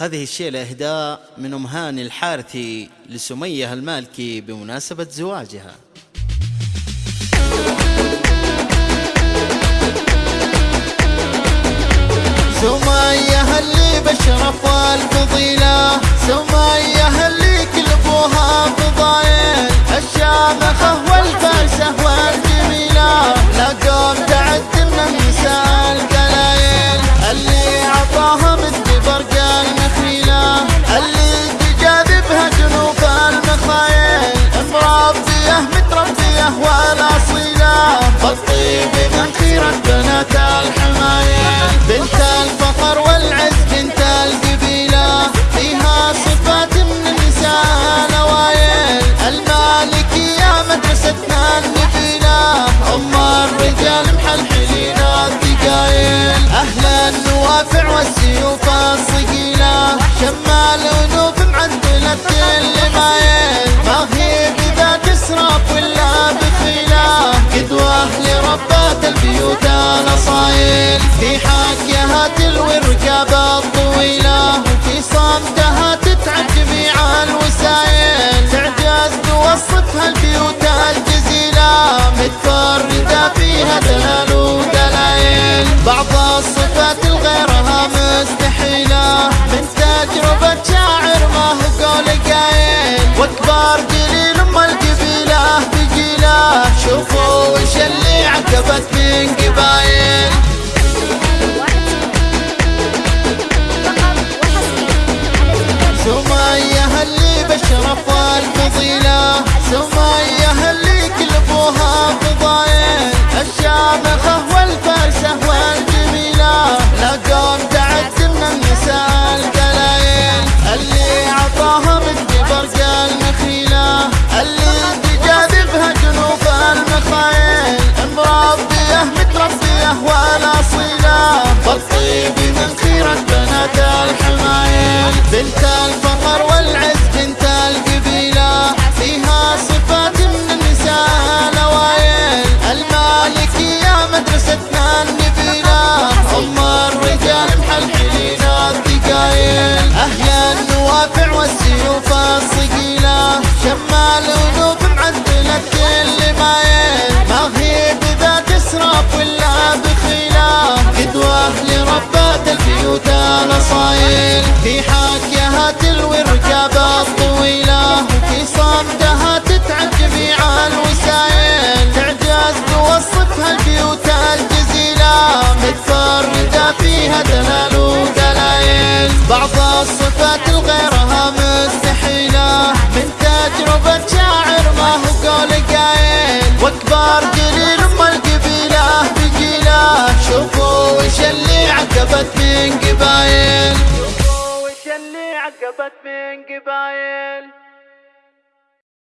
هذه الشيلة إهداء من أم هاني الحارثي لسمية المالكي بمناسبة زواجها. سمية اللي بشرف الفضيلة متربية والاصيلة بالطيب من خيرة بنات الحمايل بنت الفخر والعز بنت القبيلة فيها صفات من النساء نوايل المالكية مدرستنا النبيلة أم الرجال محلحلين الثقايل أهل النوافع والسيوف الصقيلة شمال ونوف معدلة كل مايل ما هي بذات إسراف ولا الاصايل في حاكيها تلوي الركاب الطويلة وفي صمتها تتعب جميع الوسايل تعجز توصفها البيوت الجزيلة متفردة فيها دلال ودلايل بعض الصفات الغيرها مستحيلة من تجربة شاعر ما هو قول قايل. واكبر قليل أم القبيلة بقيلة شوفوا وش اللي والجميلة. تعد من النساء القلايل اللي عطاها النخيلة اللي جنوب المخايل. مربية متربية من خيرة بنات الحمايل. بنت الفخر البيوت الاصايل في حاكيها تلوي الركاب الطويلة وفي صمتها تتعب جميع الوسايل تعجز توصفها البيوت الجزيلة. متفردة فيها دلال ودلايل بعض الصفات الغيرها مستحيلة. من تجربة شاعر ما هو قول قايل. واكبر قليل ام القبيلة بقيلة شوفوا وش اللي عقبت من قبايل؟ وش اللي عقبت من قبايل؟